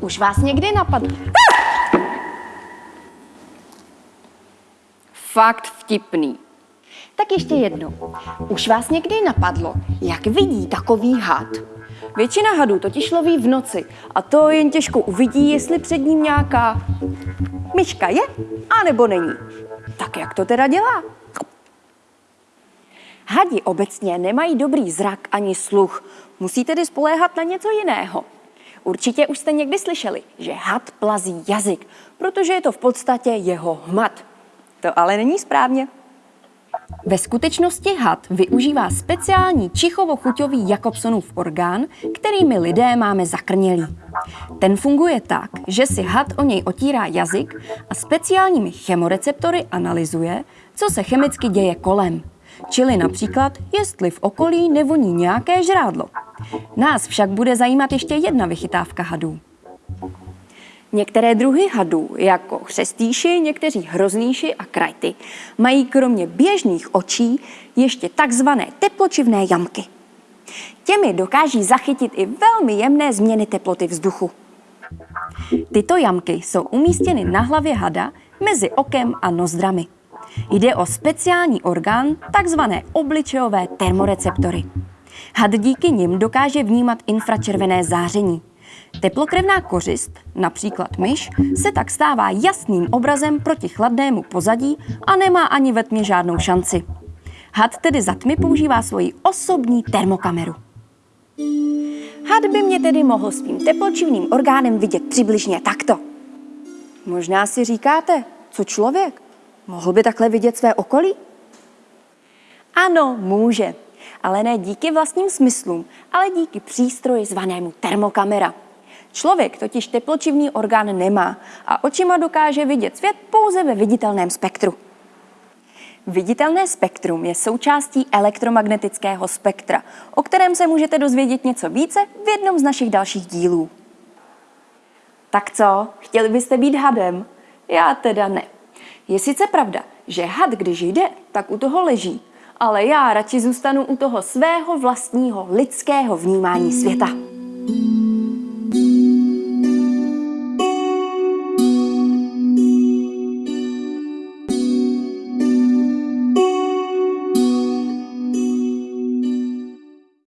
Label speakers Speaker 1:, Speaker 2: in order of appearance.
Speaker 1: Už vás někdy napadlo?
Speaker 2: Fakt vtipný.
Speaker 1: Tak ještě jednou. Už vás někdy napadlo, jak vidí takový had?
Speaker 2: Většina hadů totiž loví v noci a to jen těžko uvidí, jestli před ním nějaká myška je, anebo není. Tak jak to teda dělá? Hadi obecně nemají dobrý zrak ani sluch, musí tedy spoléhat na něco jiného. Určitě už jste někdy slyšeli, že had plazí jazyk, protože je to v podstatě jeho hmat. To ale není správně. Ve skutečnosti had využívá speciální čichovo-chuťový Jakobsonův orgán, který my lidé máme zakrnělý. Ten funguje tak, že si had o něj otírá jazyk a speciálními chemoreceptory analyzuje, co se chemicky děje kolem. Čili například, jestli v okolí nevoní nějaké žrádlo. Nás však bude zajímat ještě jedna vychytávka hadů. Některé druhy hadů, jako chřestýši, někteří hroznýši a krajty, mají kromě běžných očí ještě takzvané tepločivné jamky. Těmi dokáží zachytit i velmi jemné změny teploty vzduchu. Tyto jamky jsou umístěny na hlavě hada mezi okem a nozdrami. Jde o speciální orgán, takzvané obličejové termoreceptory. Had díky nim dokáže vnímat infračervené záření. Teplokrevná kořist, například myš, se tak stává jasným obrazem proti chladnému pozadí a nemá ani ve tmě žádnou šanci. Had tedy za tmy používá svoji osobní termokameru. Had by mě tedy mohl svým tepločivným orgánem vidět přibližně takto. Možná si říkáte, co člověk? Mohl by takhle vidět své okolí? Ano, může. Ale ne díky vlastním smyslům, ale díky přístroji zvanému termokamera. Člověk totiž tepločivný orgán nemá a očima dokáže vidět svět pouze ve viditelném spektru. Viditelné spektrum je součástí elektromagnetického spektra, o kterém se můžete dozvědět něco více v jednom z našich dalších dílů. Tak co, chtěli byste být hadem? Já teda ne. Je sice pravda, že had, když jde, tak u toho leží, ale já radši zůstanu u toho svého vlastního lidského vnímání světa.